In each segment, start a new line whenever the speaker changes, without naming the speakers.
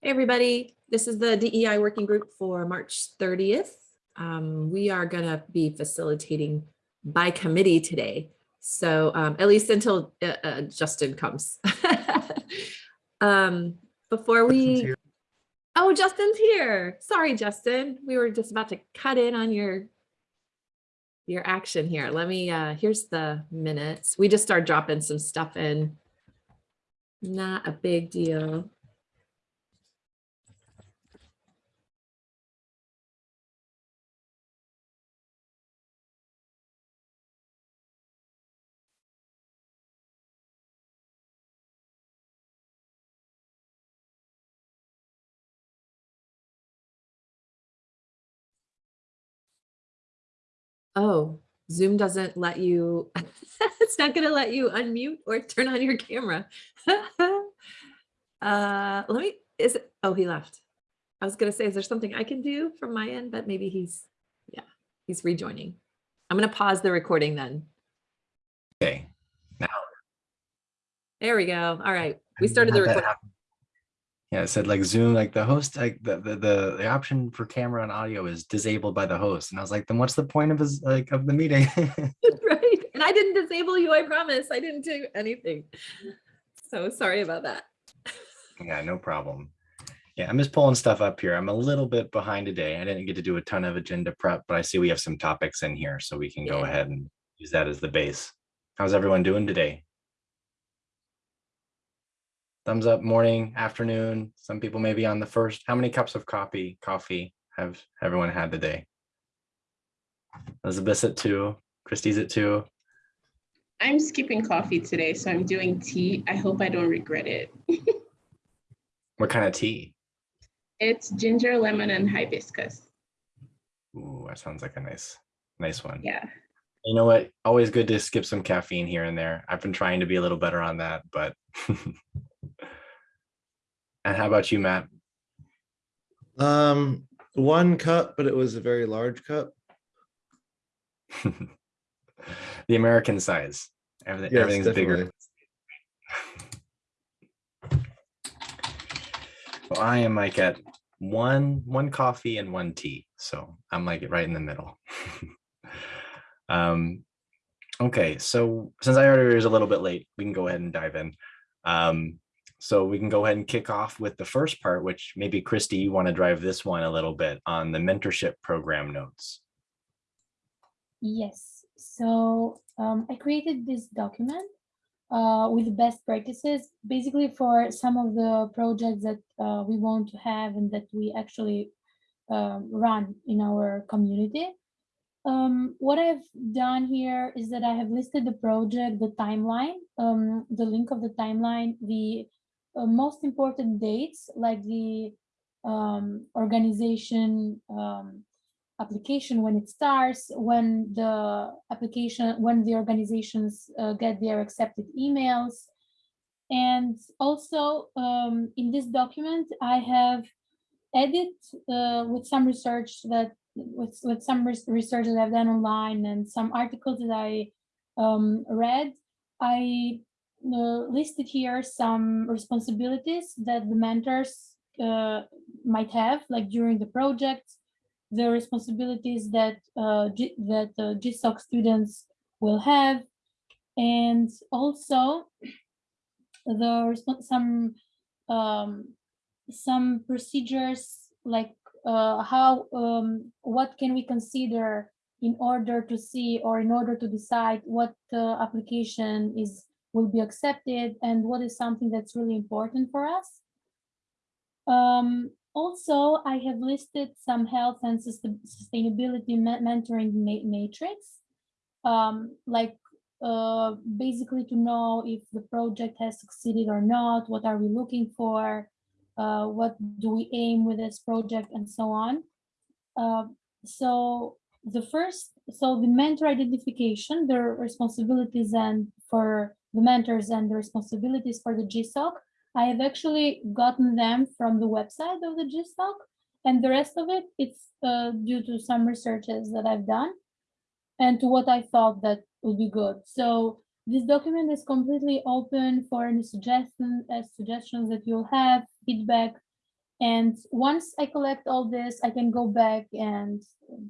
Hey, everybody. This is the DEI working group for March 30th. Um, we are going to be facilitating by committee today. So um, at least until uh, uh, Justin comes. um, before we. Oh, Justin's here. Sorry, Justin. We were just about to cut in on your your action here. Let me, uh, here's the minutes. We just started dropping some stuff in. Not a big deal. Oh, Zoom doesn't let you, it's not gonna let you unmute or turn on your camera. Uh, let me, is it, oh, he left. I was gonna say, is there something I can do from my end, but maybe he's, yeah, he's rejoining. I'm gonna pause the recording then.
Okay, now.
There we go. All right, we started the recording.
Yeah, it said like Zoom, like the host, like the, the, the, the option for camera and audio is disabled by the host. And I was like, then what's the point of his, like, of the meeting?
Right, and I didn't disable you, I promise. I didn't do anything. So sorry about that.
Yeah, no problem. Yeah, I'm just pulling stuff up here. I'm a little bit behind today. I didn't get to do a ton of agenda prep, but I see we have some topics in here, so we can go ahead and use that as the base. How's everyone doing today? Thumbs up, morning, afternoon. Some people may be on the first. How many cups of coffee, coffee have everyone had today? Elizabeth's at two, Christie's at two.
I'm skipping coffee today, so I'm doing tea. I hope I don't regret it.
What kind of tea?
It's ginger, lemon, and hibiscus.
Ooh, that sounds like a nice, nice one.
Yeah.
You know what? Always good to skip some caffeine here and there. I've been trying to be a little better on that, but. And how about you, Matt?
Um, one cup, but it was a very large cup.
The American size. Everything,
Yes,
everything's bigger. Well, I am like at one, one coffee and one tea. So I'm like right in the middle. Um, okay, so since I already was a little bit late, we can go ahead and dive in. Um, so we can go ahead and kick off with the first part, which maybe Christy, you want to drive this one a little bit on the mentorship program notes.
Yes, so um, I created this document uh, with best practices, basically for some of the projects that uh, we want to have and that we actually um, run in our community. Um, what I've done here is that I have listed the project, the timeline, um, the link of the timeline, the uh, most important dates, like the um, organization um, application when it starts, when the application, when the organizations uh, get their accepted emails. And also um, in this document, I have added uh, with some research that with, with some research that I've done online and some articles that I um, read, I listed here some responsibilities that the mentors uh, might have, like during the project, the responsibilities that uh, that uh, GSOC students will have, and also the some um, some procedures like uh, how um, what can we consider in order to see or in order to decide what uh, application is will be accepted and what is something that's really important for us. Um, also, I have listed some health and sustainability mentoring ma- matrix, um, like uh, basically to know if the project has succeeded or not, what are we looking for, uh, what do we aim with this project, and so on. Uh, so the first, so the mentor identification, their responsibilities and for the mentors and the responsibilities for the GSOC, I have actually gotten them from the website of the GSOC, and the rest of it, it's uh, due to some researches that I've done and to what I thought that would be good. So this document is completely open for any suggestion, uh, suggestions that you'll have, feedback. And once I collect all this, I can go back and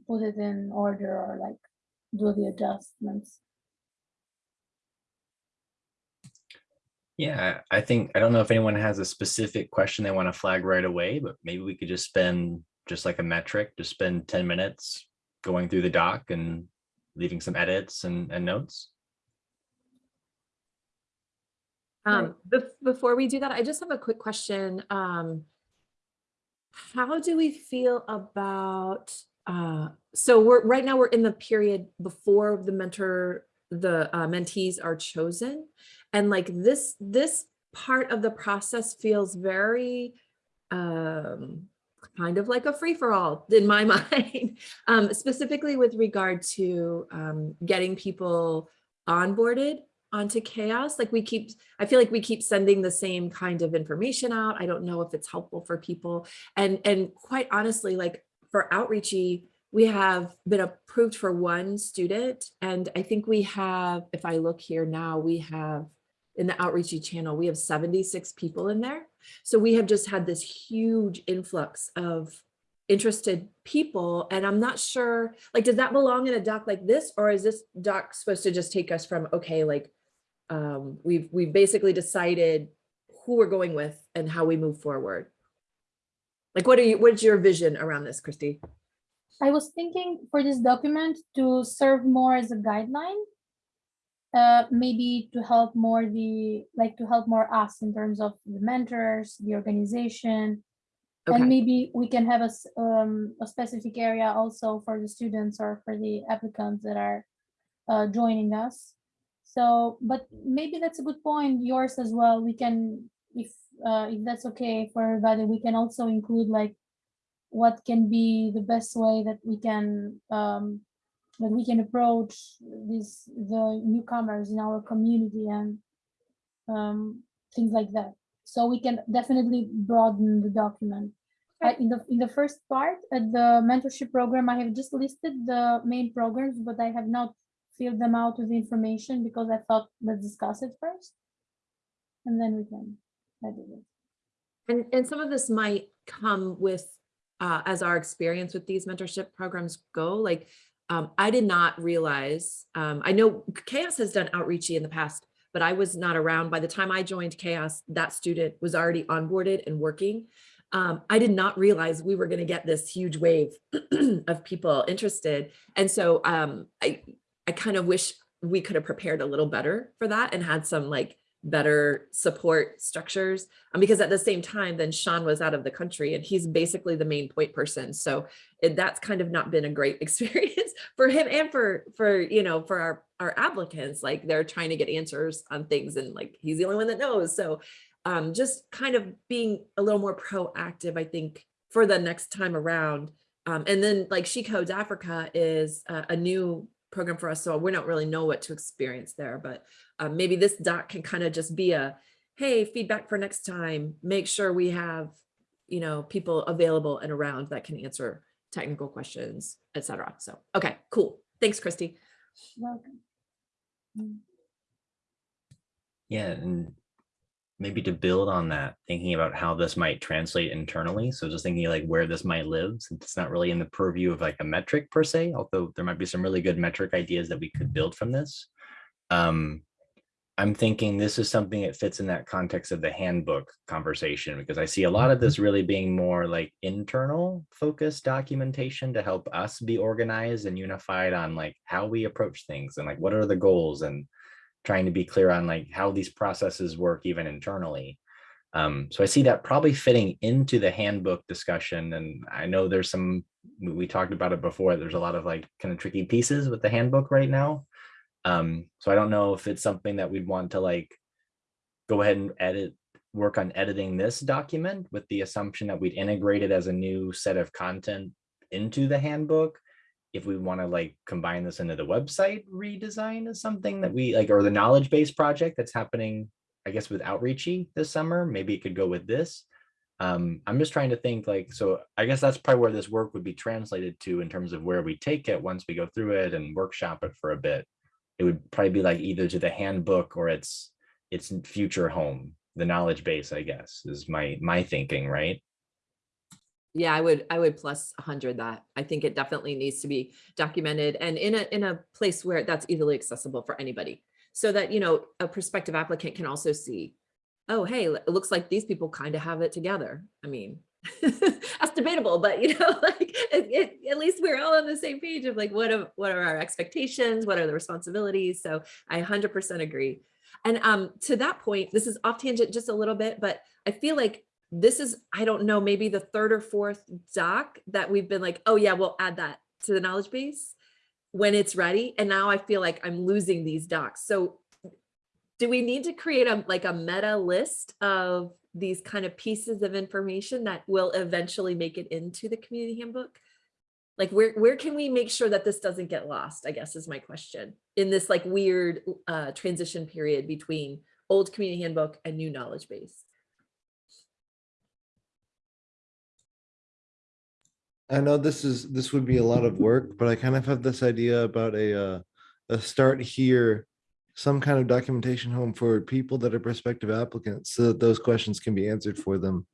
put it in order or like do the adjustments.
Yeah, I think, I don't know if anyone has a specific question they want to flag right away, but maybe we could just spend, just like a metric, just spend ten minutes going through the doc and leaving some edits and, and notes.
Um, bef- before we do that, I just have a quick question. Um, how do we feel about, uh, so we're, right now we're in the period before the mentor, the uh, mentees are chosen. And like this, this part of the process feels very, um, kind of like a free for all in my mind, um, specifically with regard to, um, getting people onboarded onto CHAOSS. Like we keep i feel like we keep sending the same kind of information out. I don't know if it's helpful for people. And and quite honestly like for outreachy we have been approved for one student. And i think we have if i look here now we have in the outreachy channel we have 76 people in there so we have just had this huge influx of interested people and i'm not sure like does that belong in a doc like this or is this doc supposed to just take us from okay like um, we've we've basically decided who we're going with and how we move forward. Like, what are you? What's your vision around this, Christy?
I was thinking for this document to serve more as a guideline. Uh, maybe to help more the, like to help more us in terms of the mentors, the organization.
Okay.
And maybe we can have a, um, a specific area also for the students or for the applicants that are uh, joining us. So, but maybe that's a good point, yours as well. We can, if, uh, if that's okay for everybody, we can also include like what can be the best way that we can um, that we can approach these the newcomers in our community and um, things like that. So we can definitely broaden the document. In the in the first part at the mentorship program, I have just listed the main programs, but I have not filled them out with information because I thought let's discuss it first, and then we can edit it.
And and some of this might come with uh, as our experience with these mentorship programs go. Like, um, I did not realize. Um, I know CHAOSS has done outreachy in the past, but I was not around by the time I joined CHAOSS. That student was already onboarded and working. Um, I did not realize we were going to get this huge wave of people interested, and so um, I I kind of wish we could have prepared a little better for that and had some like better support structures um, because at the same time then Sean was out of the country and he's basically the main point person. So it, that's kind of not been a great experience for him and for for you know for our our applicants. Like they're trying to get answers on things and like he's the only one that knows. So um just kind of being a little more proactive I think for the next time around. Um and then like She Codes Africa is a, a new program for us so we don't really know what to experience there but um, maybe this doc can kind of just be a, hey, feedback for next time, make sure we have, you know, people available and around that can answer technical questions, et cetera. So, okay, cool. Thanks, Christy.
Welcome. Mm.
Yeah, and maybe to build on that, thinking about how this might translate internally. So just thinking like where this might live, since it's not really in the purview of like a metric per se, although there might be some really good metric ideas that we could build from this. Um, I'm thinking this is something that fits in that context of the handbook conversation because I see a lot of this really being more like internal focused documentation to help us be organized and unified on like how we approach things and like what are the goals and trying to be clear on like how these processes work even internally. Um, so I see that probably fitting into the handbook discussion. And I know there's some, we talked about it before, there's a lot of like kind of tricky pieces with the handbook right now. Um, so I don't know if it's something that we'd want to like go ahead and edit, work on editing this document with the assumption that we'd integrate it as a new set of content into the handbook. If we want to like combine this into the website redesign is something that we like, or the knowledge base project that's happening, I guess with Outreachy this summer, maybe it could go with this. Um, I'm just trying to think like, so I guess that's probably where this work would be translated to in terms of where we take it once we go through it and workshop it for a bit it would probably be like either to the handbook or its its future home the knowledge base i guess is my my thinking right
Yeah, I would, I would plus a hundred that. I think it definitely needs to be documented and in a, in a place where that's easily accessible for anybody. So that, you know, a prospective applicant can also see, oh, hey, it looks like these people kind of have it together. I mean, that's debatable, but you know, like, it, it, at least we're all on the same page of like, what are, what are our expectations? What are the responsibilities? So I hundred percent agree. And um, to that point, this is off tangent just a little bit, but I feel like this is, I don't know, maybe the third or fourth doc that we've been like, oh yeah, we'll add that to the knowledge base when it's ready. And now I feel like I'm losing these docs. So do we need to create a like a meta list of these kind of pieces of information that will eventually make it into the community handbook? Like where, where can we make sure that this doesn't get lost, I guess is my question, in this like weird uh, transition period between old community handbook and new knowledge base?
I know this is, this would be a lot of work, but I kind of have this idea about a, uh, a start here, some kind of documentation home for people that are prospective applicants, so that those questions can be answered for them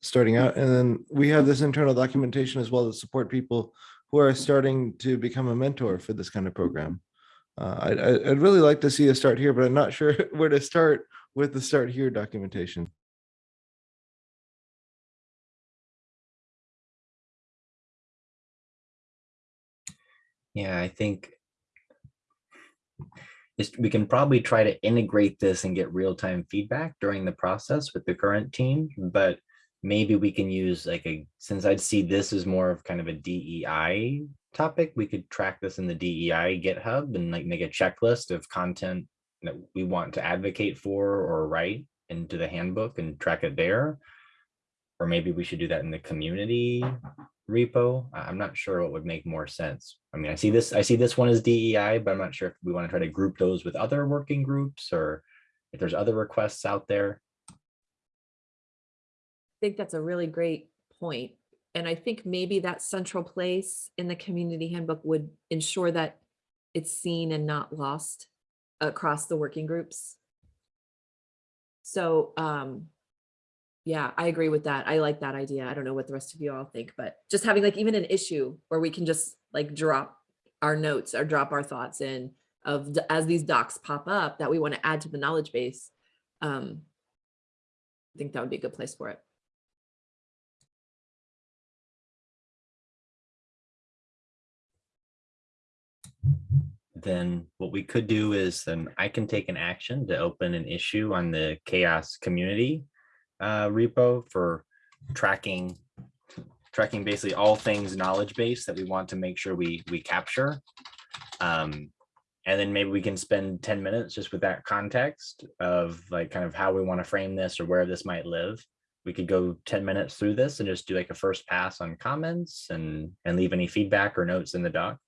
starting out. And then we have this internal documentation as well to support people who are starting to become a mentor for this kind of program. Uh, I'd, I'd I'd really like to see a start here, but I'm not sure where to start with the start here documentation.
Yeah, I think we can probably try to integrate this and get real-time feedback during the process with the current team, but maybe we can use like a, since I'd see this as more of kind of a DEI topic, we could track this in the DEI GitHub and like make a checklist of content that we want to advocate for or write into the handbook and track it there. Or maybe we should do that in the community repo. I'm not sure what would make more sense. I mean, I see this, I see this one as DEI, but I'm not sure if we want to try to group those with other working groups or if there's other requests out there.
I think that's a really great point. And I think maybe that central place in the community handbook would ensure that it's seen and not lost across the working groups. So, um, yeah, I agree with that. I like that idea. I don't know what the rest of you all think, but just having like even an issue where we can just like drop our notes or drop our thoughts in of as these docs pop up that we want to add to the knowledge base. Um, I think that would be a good place for it.
then what we could do is then I can take an action to open an issue on the CHAOSS community uh, repo for tracking tracking basically all things knowledge base that we want to make sure we we capture. Um, and then maybe we can spend 10 minutes just with that context of like kind of how we want to frame this or where this might live. We could go 10 minutes through this and just do like a first pass on comments and and leave any feedback or notes in the doc.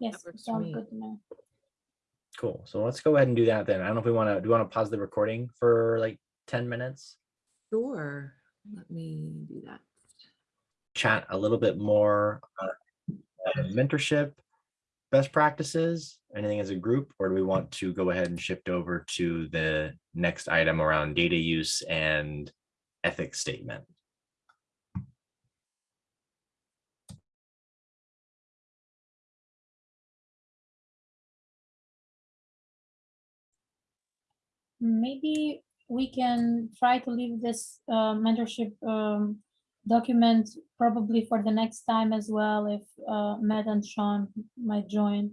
Yes,
works for
sounds
me.
good to me.
Cool. So let's go ahead and do that then. I don't know if we want to, do you want to pause the recording for like 10 minutes?
Sure, let me do that.
Chat a little bit more uh, mentorship, best practices, anything as a group, or do we want to go ahead and shift over to the next item around data use and ethics statement?
Maybe we can try to leave this uh, mentorship um, document probably for the next time as well, if uh, Matt and Sean might join.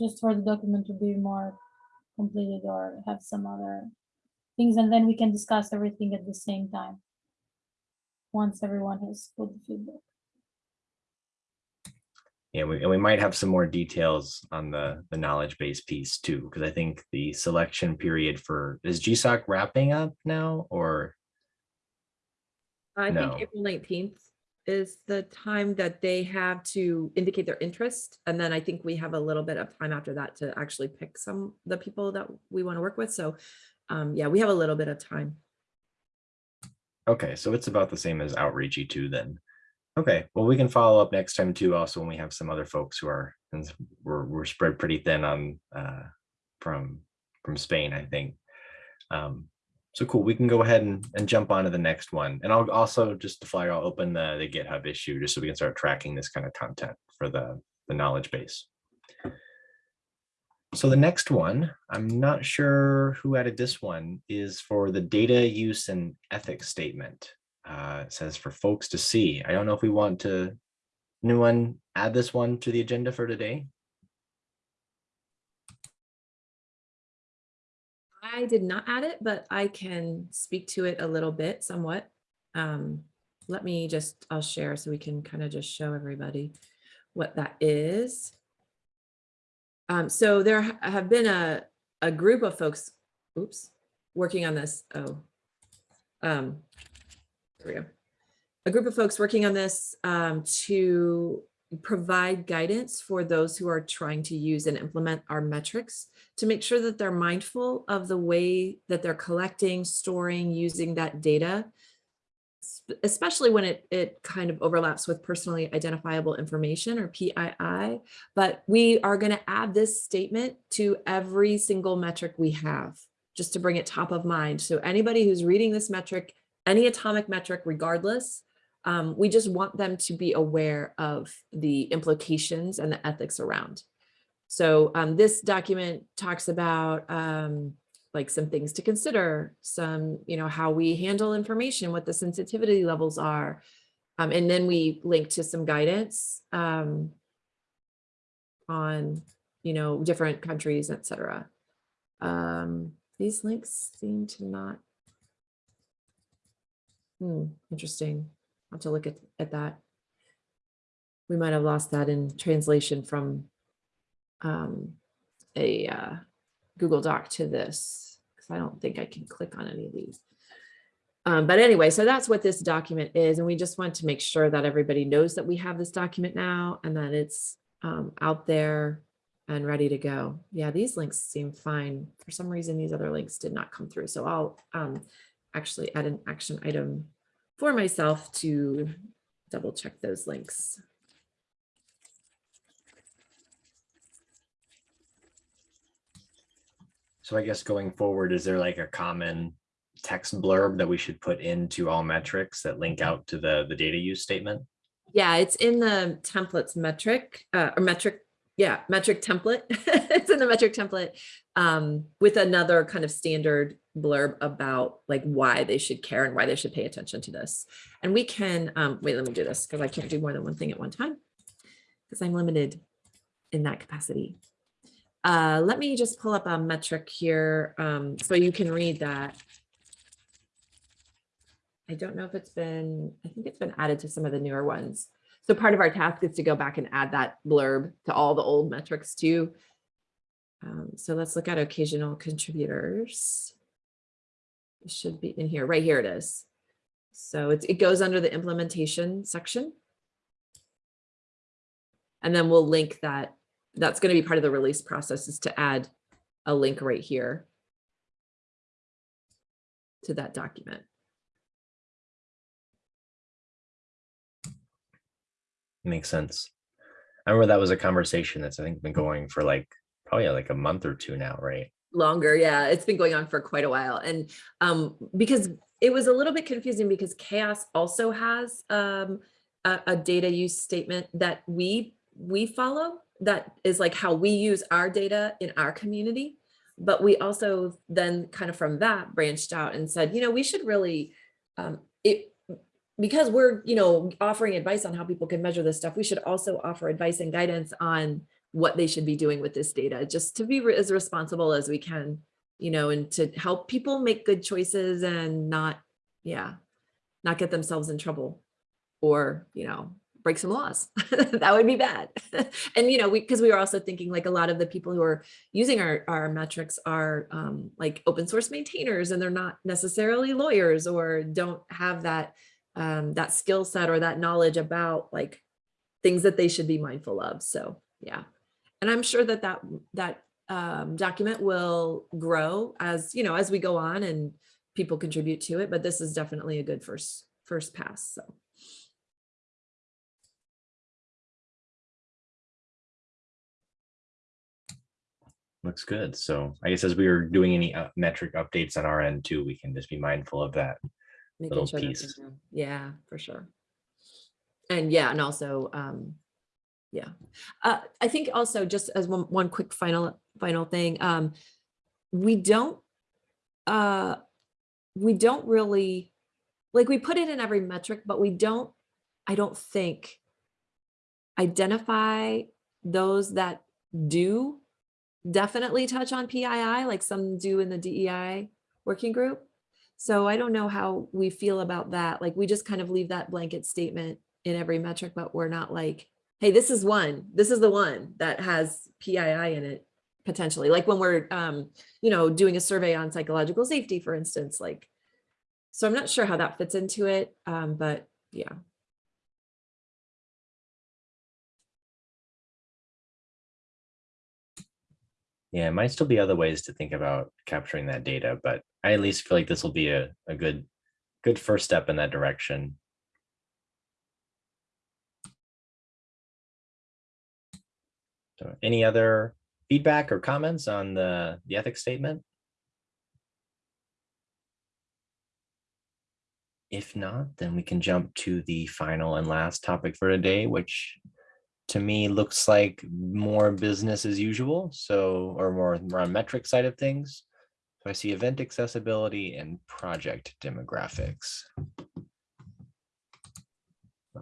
Just for the document to be more completed or have some other things, and then we can discuss everything at the same time. Once everyone has put the feedback.
Yeah, we, and we might have some more details on the, the knowledge base piece too, because I think the selection period for, is GSOC wrapping up now or?
I
No.
think April nineteenth is the time that they have to indicate their interest. And then I think we have a little bit of time after that to actually pick some, the people that we want to work with. So um, yeah, we have a little bit of time.
Okay, so it's about the same as outreachy too then. Okay, well, we can follow up next time too, also when we have some other folks who are, since we're, we're spread pretty thin on, uh, from, from Spain, I think. Um, so cool, we can go ahead and, and jump on to the next one. And I'll also, just to fly, I'll open the, the GitHub issue just so we can start tracking this kind of content for the, the knowledge base. So the next one, I'm not sure who added this one, is for the data use and ethics statement. Uh, it says for folks to see. I don't know if we want to, anyone add this one to the agenda for today?
I did not add it, but I can speak to it a little bit somewhat. Um, let me just, I'll share so we can kind of just show everybody what that is. Um, so there have been a, a group of folks, oops, working on this. Oh, um, there we go. A group of folks working on this um, to provide guidance for those who are trying to use and implement our metrics to make sure that they're mindful of the way that they're collecting, storing, using that data, especially when it, it kind of overlaps with personally identifiable information or PII. But we are going to add this statement to every single metric we have, just to bring it top of mind. So anybody who's reading this metric, any atomic metric regardless, um, we just want them to be aware of the implications and the ethics around. So um, this document talks about um, like some things to consider, some, you know, how we handle information, what the sensitivity levels are. Um, and then we link to some guidance um, on, you know, different countries, et cetera. Um, these links seem to not. Hmm, interesting. I'll have to look at, at that. We might have lost that in translation from um, a uh, Google Doc to this, because I don't think I can click on any of these. Um, but anyway, so that's what this document is. And we just want to make sure that everybody knows that we have this document now and that it's um, out there and ready to go. Yeah, these links seem fine. For some reason, these other links did not come through. So I'll um, actually add an action item for myself to double check those links.
So I guess going forward, is there like a common text blurb that we should put into all metrics that link out to the, the data use statement?
Yeah, it's in the templates metric uh, or metric. Yeah, metric template. it's in the metric template um, with another kind of standard blurb about like why they should care and why they should pay attention to this. And we can, um, wait, let me do this because I can't do more than one thing at one time because I'm limited in that capacity. Uh, let me just pull up a metric here um, so you can read that. I don't know if it's been, I think it's been added to some of the newer ones. So part of our task is to go back and add that blurb to all the old metrics too. Um, so let's look at occasional contributors. It should be in here, right here it is. So it goes under the implementation section. And then we'll link that. That's going to be part of the release process is to add a link right here to that document.
Makes sense. I remember that was a conversation that's I think been going for like probably like a month or two now, right?
Longer. Yeah it's been going on for quite a while. And um because it was a little bit confusing because CHAOSS also has um a, a data use statement that we we follow that is like how we use our data in our community. But we also then kind of from that branched out and said you know we should really um it because we're you know offering advice on how people can measure this stuff we should also offer advice and guidance on what they should be doing with this data, just to be re as responsible as we can, you know, and to help people make good choices and not, yeah, not get themselves in trouble or, you know, break some laws. that would be bad. and, you know, we, cause we were also thinking like a lot of the people who are using our, our metrics are um, like open source maintainers and they're not necessarily lawyers or don't have that, um, that skill set or that knowledge about like things that they should be mindful of. So yeah and I'm sure that that that um, document will grow as you know as we go on and people contribute to it. But this is definitely a good first first pass. So.
Looks good. So I guess as we are doing any uh, metric updates on our end too, we can just be mindful of that.
Making
little
sure
piece.
Yeah, for sure. And yeah, and also, um, yeah, uh, I think also just as one, one quick final, final thing, um, we don't, uh, we don't really, like, we put it in every metric, but we don't, I don't think identify those that do definitely touch on PII, like some do in the DEI working group. So I don't know how we feel about that. Like, we just kind of leave that blanket statement in every metric, but we're not like, hey, this is one, this is the one that has PII in it potentially. Like when we're, um, you know, doing a survey on psychological safety, for instance, like, so I'm not sure how that fits into it, um, but yeah.
Yeah, it might still be other ways to think about capturing that data, but I at least feel like this will be a, a good, good first step in that direction. So any other feedback or comments on the, the ethics statement? If not, then we can jump to the final and last topic for today, which to me looks like more business as usual. So, or more, more on metric side of things. So I see event accessibility and project demographics.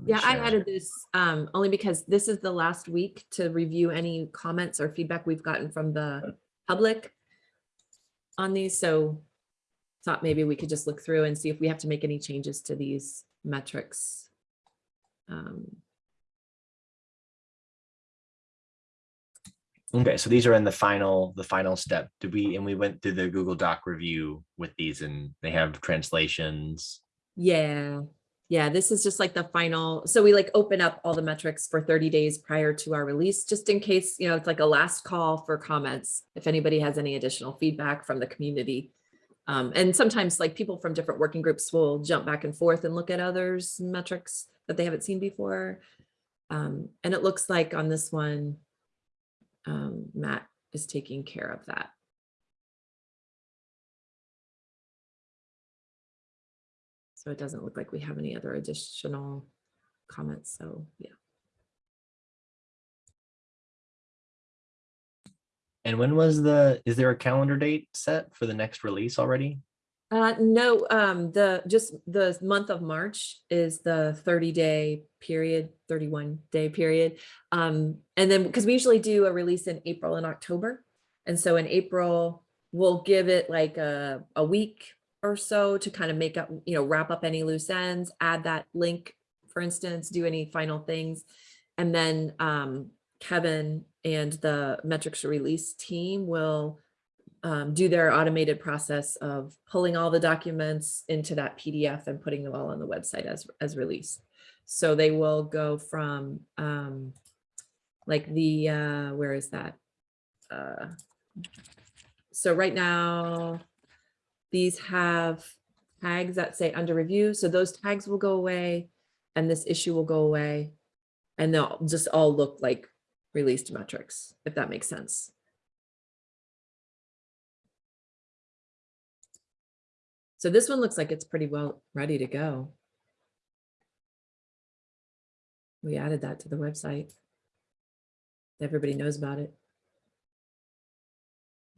Yeah, I added this um, only because this is the last week to review any comments or feedback we've gotten from the public on these, so thought maybe we could just look through and see if we have to make any changes to these metrics. Um,
Okay, so these are in the final, the final step. Did we, and we went through the Google Doc review with these and they have translations.
Yeah, yeah, this is just like the final, so we like open up all the metrics for 30 days prior to our release, just in case, you know, it's like a last call for comments. If anybody has any additional feedback from the community. Um, and sometimes like people from different working groups will jump back and forth and look at others metrics that they haven't seen before. Um, and it looks like on this one, um, Matt is taking care of that. So it doesn't look like we have any other additional comments, so yeah.
And when was the, is there a calendar date set for the next release already?
Uh, no, um, the, just the month of March is the thirty day period, thirty-one day period. Um, and then, because we usually do a release in April and October. And so in April, we'll give it like a, a week or so to kind of make up, you know, wrap up any loose ends, add that link, for instance, do any final things. And then, um, Kevin and the metrics release team will um, do their automated process of pulling all the documents into that PDF and putting them all on the website as, as released. So they will go from um, like the, uh, where is that? Uh, so right now, these have tags that say under review. So those tags will go away and this issue will go away. And they'll just all look like released metrics, if that makes sense. So this one looks like it's pretty well ready to go. We added that to the website. Everybody knows about it.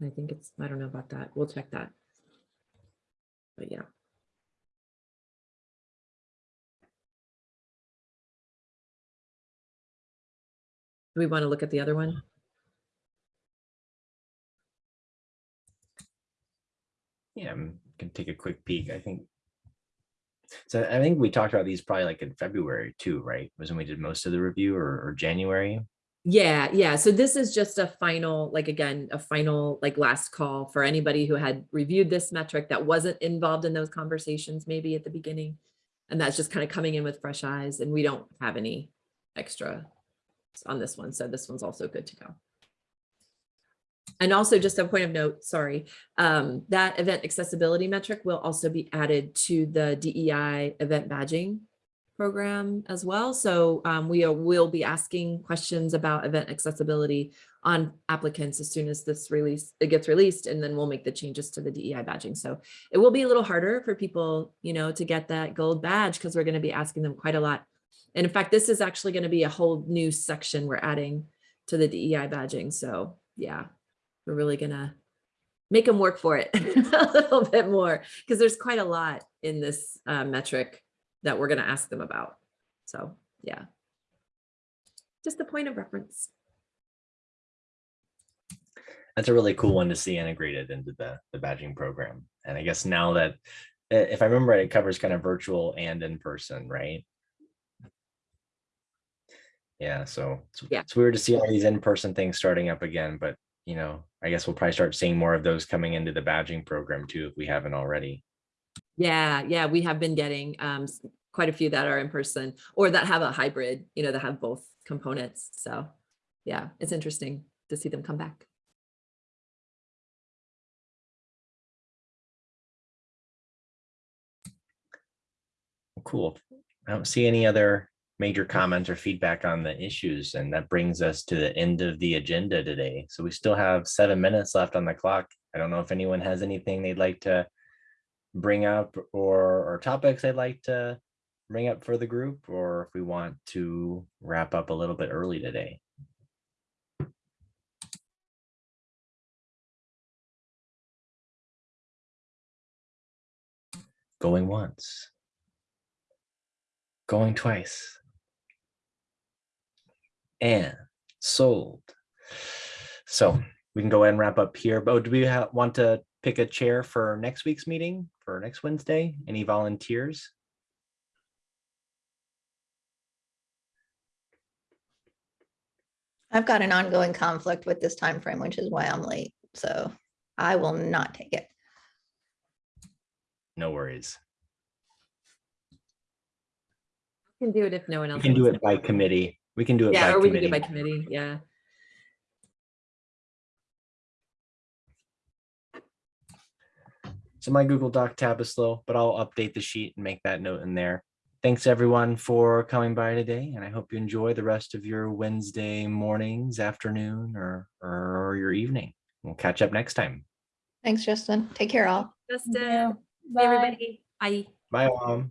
I think it's, I don't know about that. We'll check that. But yeah. Do we want to look at the other one?
Yeah, um, can take a quick peek, I think. So I think we talked about these probably like in February too, right? Was when we did most of the review or, or January.
Yeah, yeah. So this is just a final, like again, a final like last call for anybody who had reviewed this metric that wasn't involved in those conversations maybe at the beginning. And that's just kind of coming in with fresh eyes and we don't have any extra on this one. So this one's also good to go. And also just a point of note, sorry, um, that event accessibility metric will also be added to the DEI event badging program as well. So um, we are- will be asking questions about event accessibility on applicants as soon as this release, it gets released, and then we'll make the changes to the DEI badging. So it will be a little harder for people, you know, to get that gold badge because we're going to be asking them quite a lot. And in fact, this is actually going to be a whole new section we're adding to the DEI badging. So yeah, we're really gonna make them work for it a little bit more because there's quite a lot in this uh, metric that we're gonna ask them about. So yeah, just a point of reference.
That's a really cool one to see integrated into the, the badging program. And I guess now that, if I remember, right, it covers kind of virtual and in person, right? Yeah, so it's,
Yeah.
it's weird to see all these in-person things starting up again, but you know, I guess we'll probably start seeing more of those coming into the badging program too, if we haven't already.
Yeah, yeah, we have been getting um, quite a few that are in person or that have a hybrid, you know, that have both components. So yeah, it's interesting to see them come back.
Cool. I don't see any other major comments or feedback on the issues, and that brings us to the end of the agenda today. So we still have seven minutes left on the clock. I don't know if anyone has anything they'd like to bring up or, or topics I'd like to bring up for the group, or if we want to wrap up a little bit early today. Going once. Going twice. And sold. So we can go ahead and wrap up here. But do we want to pick a chair for next week's meeting for next Wednesday? Any volunteers?
I've got an ongoing conflict with this time frame, which is why I'm late. So I will not take it.
No worries.
Can do it if no one
We
else.
can do it by committee. We can do it
Yeah,
by
or we can do it by
committee.
committee, yeah.
So my Google Doc tab is slow, but I'll update the sheet and make that note in there. Thanks everyone for coming by today, and I hope you enjoy the rest of your Wednesday mornings, afternoon, or, or your evening. We'll catch up next time.
Thanks, Justin. Take care all.
Justin,
you.
hey,
Bye.
everybody, bye.
Bye, Om.